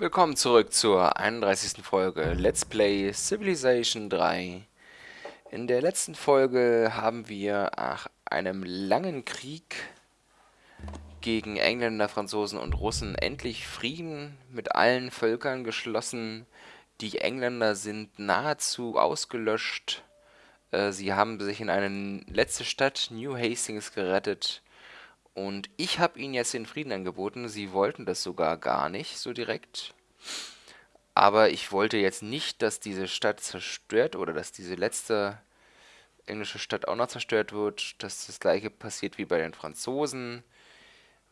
Willkommen zurück zur 31. Folge Let's Play Civilization 3. In der letzten Folge haben wir nach einem langen Krieg gegen Engländer, Franzosen und Russen endlich Frieden mit allen Völkern geschlossen. Die Engländer sind nahezu ausgelöscht. Äh, sie haben sich in eine letzte Stadt, New Hastings, gerettet. Und ich habe ihnen jetzt den Frieden angeboten. Sie wollten das sogar gar nicht so direkt. Aber ich wollte jetzt nicht, dass diese Stadt zerstört oder dass diese letzte englische Stadt auch noch zerstört wird, dass das gleiche passiert wie bei den Franzosen.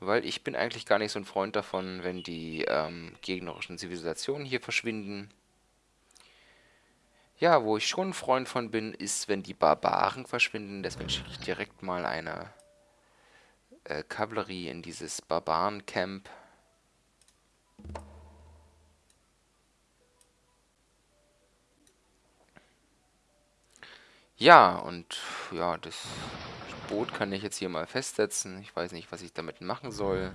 Weil ich bin eigentlich gar nicht so ein Freund davon, wenn die ähm, gegnerischen Zivilisationen hier verschwinden. Ja, wo ich schon ein Freund von bin, ist, wenn die Barbaren verschwinden. Deswegen schicke ich direkt mal eine äh, Kavallerie in dieses Barbaren-Camp. Ja, und ja, das Boot kann ich jetzt hier mal festsetzen. Ich weiß nicht, was ich damit machen soll.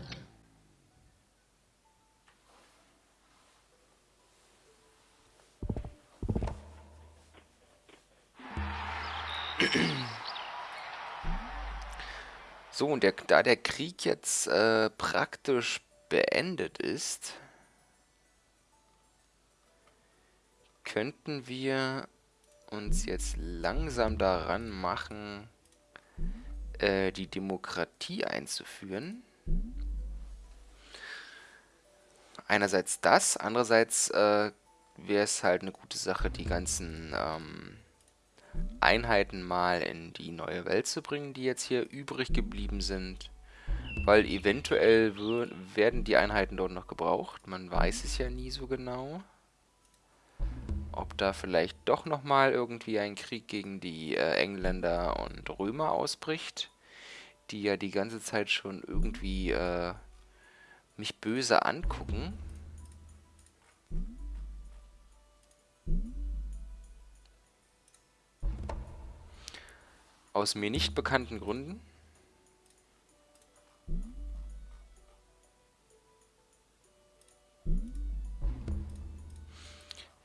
So, und der, da der Krieg jetzt äh, praktisch beendet ist, könnten wir uns jetzt langsam daran machen, äh, die Demokratie einzuführen. Einerseits das, andererseits äh, wäre es halt eine gute Sache, die ganzen ähm, Einheiten mal in die neue Welt zu bringen, die jetzt hier übrig geblieben sind. Weil eventuell werden die Einheiten dort noch gebraucht. Man weiß es ja nie so genau. Ob da vielleicht doch nochmal irgendwie ein Krieg gegen die äh, Engländer und Römer ausbricht. Die ja die ganze Zeit schon irgendwie äh, mich böse angucken. Aus mir nicht bekannten Gründen.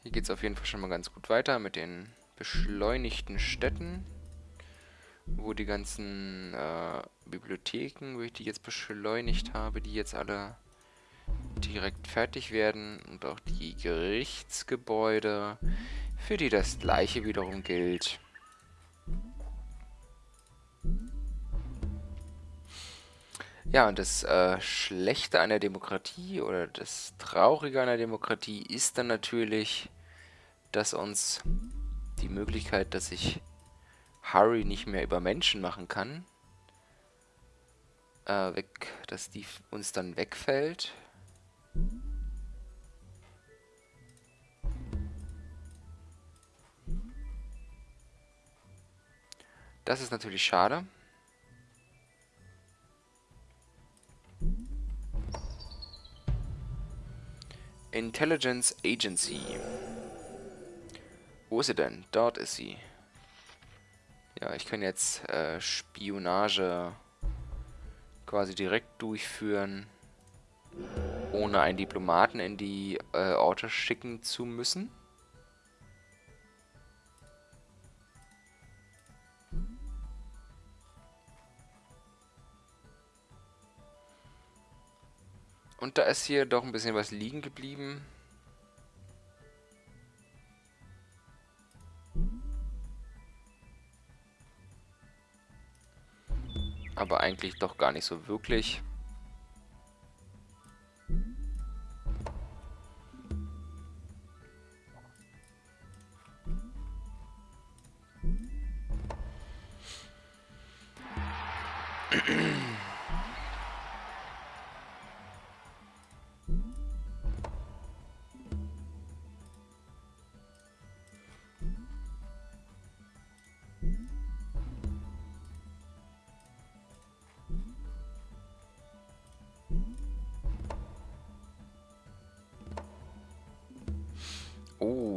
Hier geht es auf jeden Fall schon mal ganz gut weiter mit den beschleunigten Städten. Wo die ganzen äh, Bibliotheken, wo ich die jetzt beschleunigt habe, die jetzt alle direkt fertig werden. Und auch die Gerichtsgebäude, für die das gleiche wiederum gilt. Ja, und das äh, Schlechte der Demokratie oder das Traurige der Demokratie ist dann natürlich, dass uns die Möglichkeit, dass ich Harry nicht mehr über Menschen machen kann, äh, weg, dass die uns dann wegfällt. Das ist natürlich schade. Intelligence Agency. Wo ist sie denn? Dort ist sie. Ja, ich kann jetzt äh, Spionage quasi direkt durchführen, ohne einen Diplomaten in die äh, Orte schicken zu müssen. Und da ist hier doch ein bisschen was liegen geblieben. Aber eigentlich doch gar nicht so wirklich.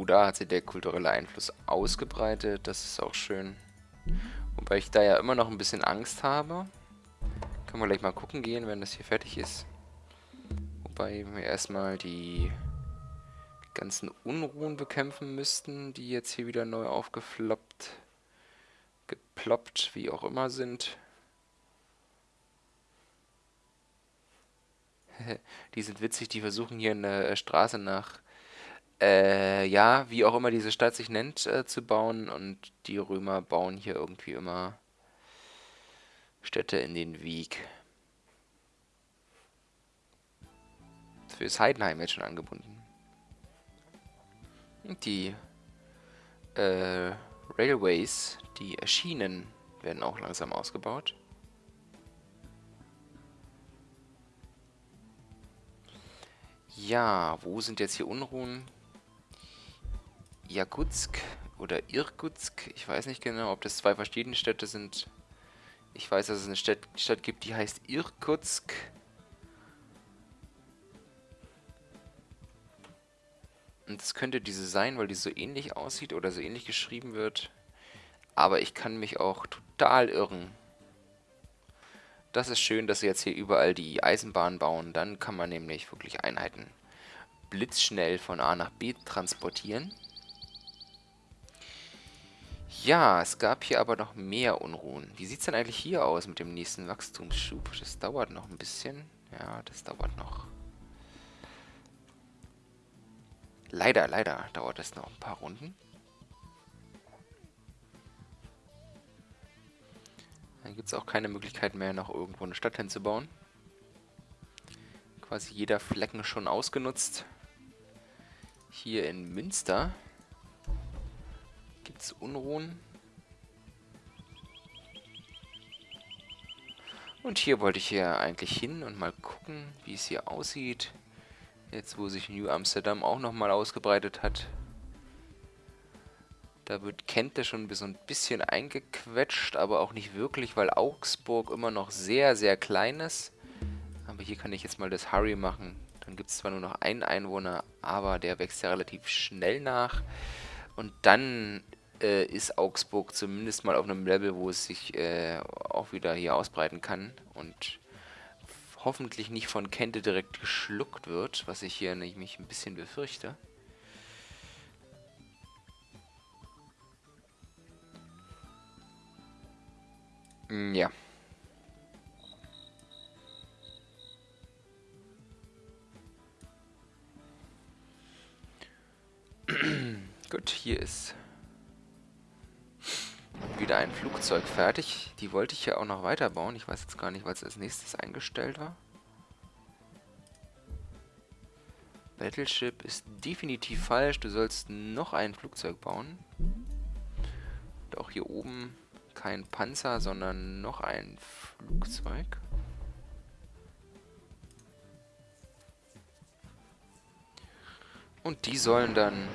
Da hat sich der kulturelle Einfluss ausgebreitet. Das ist auch schön. Wobei ich da ja immer noch ein bisschen Angst habe. Können wir gleich mal gucken gehen, wenn das hier fertig ist. Wobei wir erstmal die ganzen Unruhen bekämpfen müssten, die jetzt hier wieder neu aufgefloppt, geploppt, wie auch immer sind. die sind witzig, die versuchen hier eine Straße nach, äh, ja, wie auch immer diese Stadt sich nennt, äh, zu bauen. Und die Römer bauen hier irgendwie immer Städte in den Weg. Für ist Heidenheim jetzt schon angebunden. Und die äh, Railways, die Schienen, werden auch langsam ausgebaut. Ja, wo sind jetzt hier Unruhen? Jakutsk oder Irkutsk. Ich weiß nicht genau, ob das zwei verschiedene Städte sind. Ich weiß, dass es eine Stadt, Stadt gibt, die heißt Irkutsk. Und das könnte diese sein, weil die so ähnlich aussieht oder so ähnlich geschrieben wird. Aber ich kann mich auch total irren. Das ist schön, dass sie jetzt hier überall die Eisenbahn bauen. Dann kann man nämlich wirklich Einheiten blitzschnell von A nach B transportieren. Ja, es gab hier aber noch mehr Unruhen. Wie sieht es denn eigentlich hier aus mit dem nächsten Wachstumsschub? Das dauert noch ein bisschen. Ja, das dauert noch. Leider, leider dauert es noch ein paar Runden. Dann gibt es auch keine Möglichkeit mehr, noch irgendwo eine Stadt hinzubauen. Quasi jeder Flecken schon ausgenutzt. Hier in Münster gibt es Unruhen. Und hier wollte ich hier eigentlich hin und mal gucken, wie es hier aussieht. Jetzt, wo sich New Amsterdam auch nochmal ausgebreitet hat. Da wird Kente schon so ein bisschen eingequetscht, aber auch nicht wirklich, weil Augsburg immer noch sehr, sehr klein ist. Aber hier kann ich jetzt mal das Hurry machen. Dann gibt es zwar nur noch einen Einwohner, aber der wächst ja relativ schnell nach. Und dann äh, ist Augsburg zumindest mal auf einem Level, wo es sich äh, auch wieder hier ausbreiten kann. Und hoffentlich nicht von Kente direkt geschluckt wird, was ich hier nämlich ein bisschen befürchte. Mm, ja. Gut, hier ist wieder ein Flugzeug fertig. Die wollte ich ja auch noch weiterbauen. Ich weiß jetzt gar nicht, was als nächstes eingestellt war. Battleship ist definitiv falsch. Du sollst noch ein Flugzeug bauen. Und auch hier oben kein Panzer, sondern noch ein Flugzeug. Und die sollen dann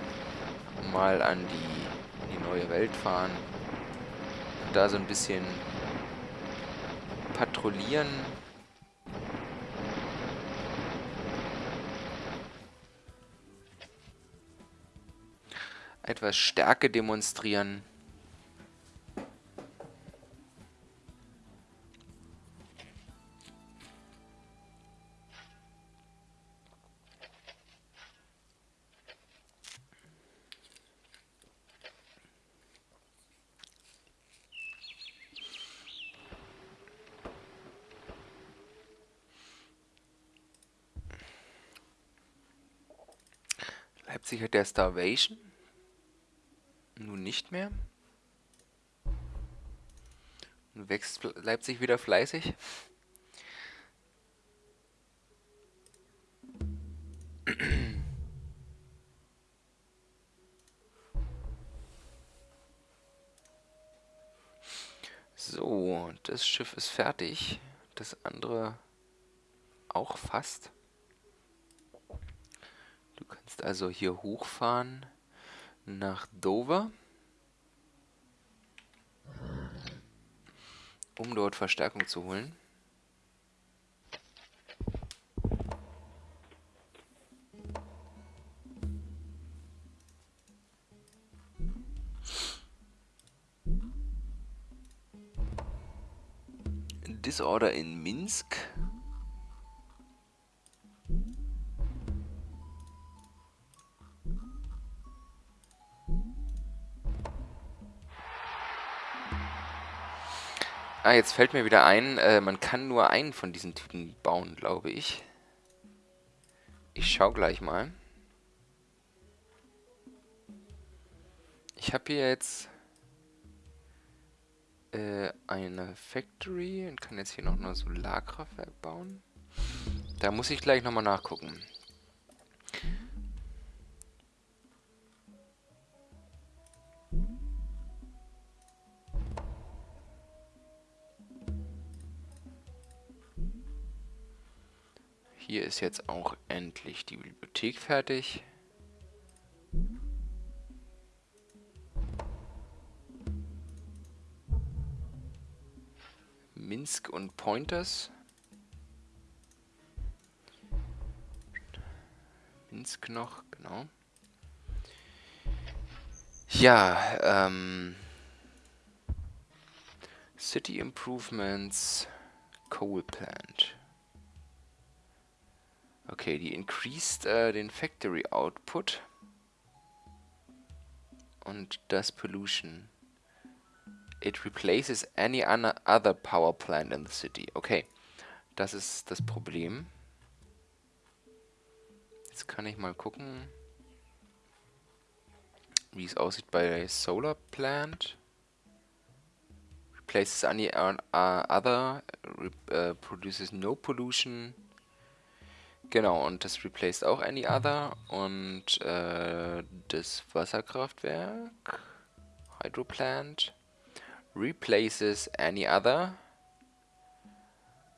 mal an die, die neue Welt fahren. Und da so ein bisschen patrouillieren. Etwas Stärke demonstrieren. Leipzig hat der Starvation. Nun nicht mehr. Nun wächst Leipzig wieder fleißig. So, das Schiff ist fertig. Das andere auch fast. Du kannst also hier hochfahren nach Dover, um dort Verstärkung zu holen. Disorder in Minsk. Ah, jetzt fällt mir wieder ein, äh, man kann nur einen von diesen Typen bauen, glaube ich. Ich schau gleich mal. Ich habe hier jetzt äh, eine Factory und kann jetzt hier noch ein Solarkraftwerk bauen. Da muss ich gleich nochmal nachgucken. Ist jetzt auch endlich die Bibliothek fertig. Minsk und Pointers. Minsk noch, genau. Ja, ähm... City Improvements, Coal Plant. Okay, die increased äh, den Factory Output. Und das Pollution. It replaces any other power plant in the city. Okay, das ist das Problem. Jetzt kann ich mal gucken, wie es aussieht bei Solar Plant. Replaces any other, uh, produces no pollution. Genau, und das replaced auch any other. Und äh, das Wasserkraftwerk, Hydroplant, replaces any other.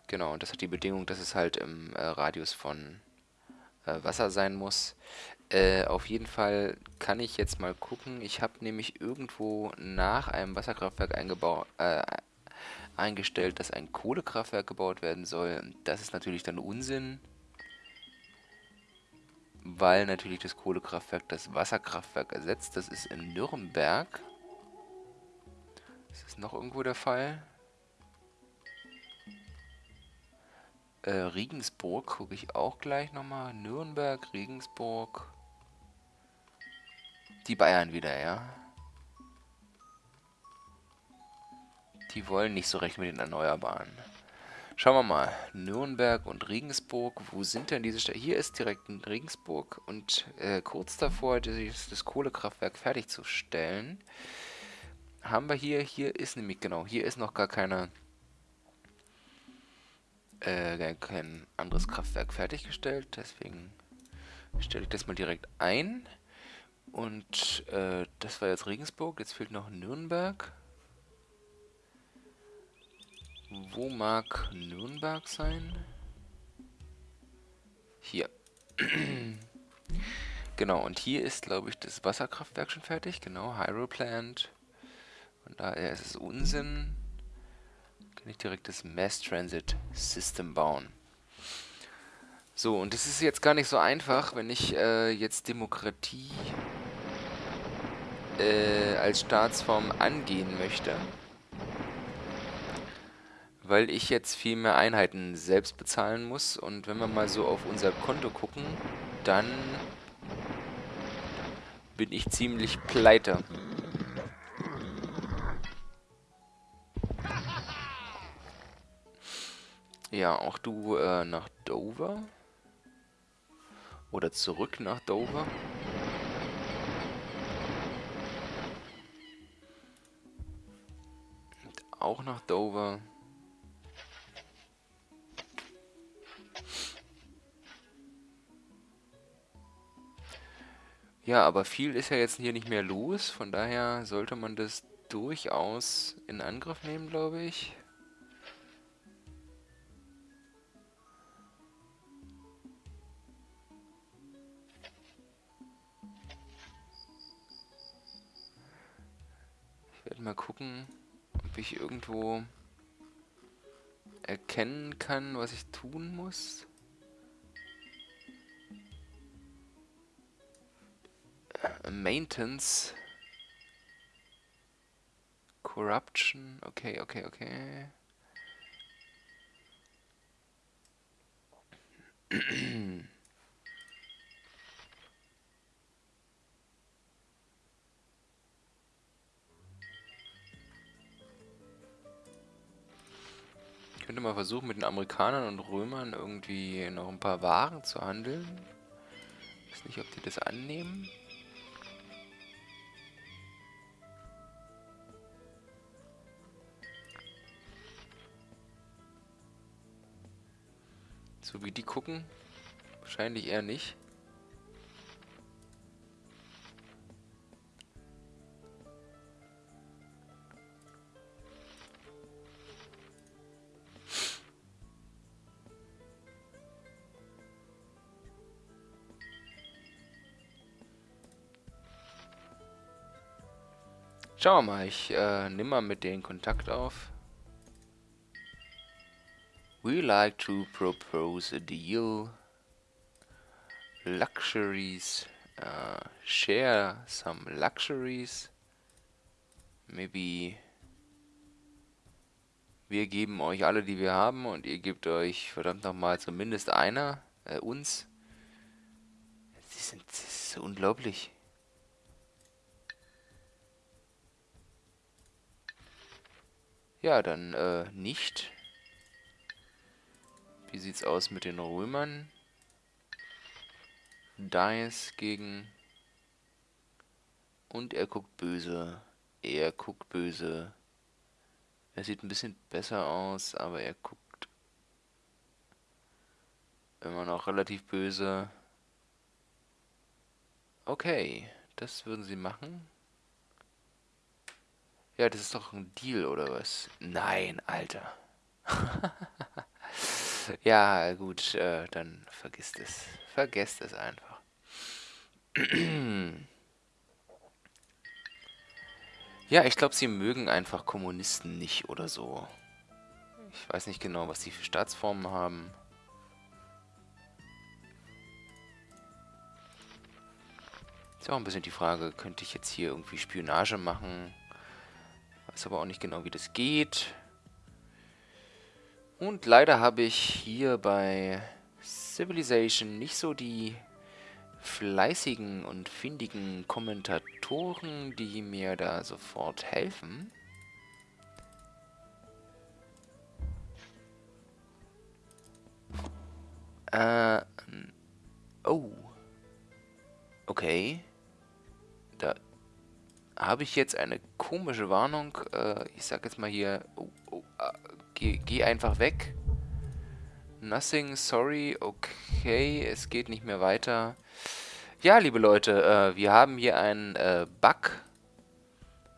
Genau, und das hat die Bedingung, dass es halt im äh, Radius von äh, Wasser sein muss. Äh, auf jeden Fall kann ich jetzt mal gucken. Ich habe nämlich irgendwo nach einem Wasserkraftwerk äh, eingestellt, dass ein Kohlekraftwerk gebaut werden soll. Das ist natürlich dann Unsinn, weil natürlich das Kohlekraftwerk das Wasserkraftwerk ersetzt. Das ist in Nürnberg. Ist das noch irgendwo der Fall? Äh, Regensburg gucke ich auch gleich nochmal. Nürnberg, Regensburg. Die Bayern wieder, ja. Die wollen nicht so recht mit den Erneuerbaren. Schauen wir mal. Nürnberg und Regensburg. Wo sind denn diese Städte? Hier ist direkt Regensburg und äh, kurz davor, das, das Kohlekraftwerk fertigzustellen haben wir hier, hier ist nämlich, genau, hier ist noch gar keine, äh, kein anderes Kraftwerk fertiggestellt, deswegen stelle ich das mal direkt ein. Und äh, das war jetzt Regensburg, jetzt fehlt noch Nürnberg. Wo mag Nürnberg sein? Hier. genau, und hier ist, glaube ich, das Wasserkraftwerk schon fertig. Genau, Hydroplant. Von daher ist es Unsinn. Kann ich direkt das Mass Transit System bauen. So, und das ist jetzt gar nicht so einfach, wenn ich äh, jetzt Demokratie äh, als Staatsform angehen möchte. Weil ich jetzt viel mehr Einheiten selbst bezahlen muss. Und wenn wir mal so auf unser Konto gucken, dann bin ich ziemlich pleite. Ja, auch du äh, nach Dover. Oder zurück nach Dover. Und auch nach Dover. Ja, aber viel ist ja jetzt hier nicht mehr los. Von daher sollte man das durchaus in Angriff nehmen, glaube ich. mal gucken, ob ich irgendwo erkennen kann, was ich tun muss. Maintenance. Corruption. Okay, okay, okay. könnte mal versuchen, mit den Amerikanern und Römern irgendwie noch ein paar Waren zu handeln. Ich weiß nicht, ob die das annehmen. So wie die gucken, wahrscheinlich eher nicht. Schauen wir mal, ich äh, nehme mal mit denen Kontakt auf. We like to propose a deal. Luxuries. Uh, share some luxuries. Maybe wir geben euch alle, die wir haben, und ihr gebt euch verdammt nochmal zumindest einer, äh, uns. Sie sind, das ist so unglaublich. Ja, dann äh, nicht. Wie sieht's aus mit den Römern? Dice gegen... Und er guckt böse. Er guckt böse. Er sieht ein bisschen besser aus, aber er guckt immer noch relativ böse. Okay, das würden sie machen. Ja, das ist doch ein Deal, oder was? Nein, Alter. ja, gut, äh, dann vergisst es. Vergesst es einfach. ja, ich glaube, sie mögen einfach Kommunisten nicht oder so. Ich weiß nicht genau, was sie für Staatsformen haben. Ist auch ein bisschen die Frage, könnte ich jetzt hier irgendwie Spionage machen? Weiß aber auch nicht genau, wie das geht. Und leider habe ich hier bei Civilization nicht so die fleißigen und findigen Kommentatoren, die mir da sofort helfen. Äh, oh. Okay. Habe ich jetzt eine komische Warnung. Äh, ich sag jetzt mal hier, oh, oh, äh, geh, geh einfach weg. Nothing, sorry, okay, es geht nicht mehr weiter. Ja, liebe Leute, äh, wir haben hier einen äh, Bug.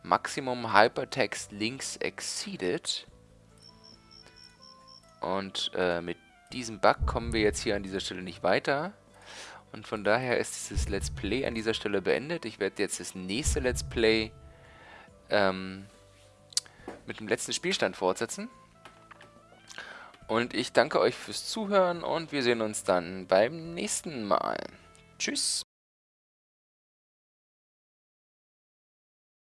Maximum Hypertext Links exceeded. Und äh, mit diesem Bug kommen wir jetzt hier an dieser Stelle nicht weiter. Und von daher ist dieses Let's Play an dieser Stelle beendet. Ich werde jetzt das nächste Let's Play ähm, mit dem letzten Spielstand fortsetzen. Und ich danke euch fürs Zuhören und wir sehen uns dann beim nächsten Mal. Tschüss.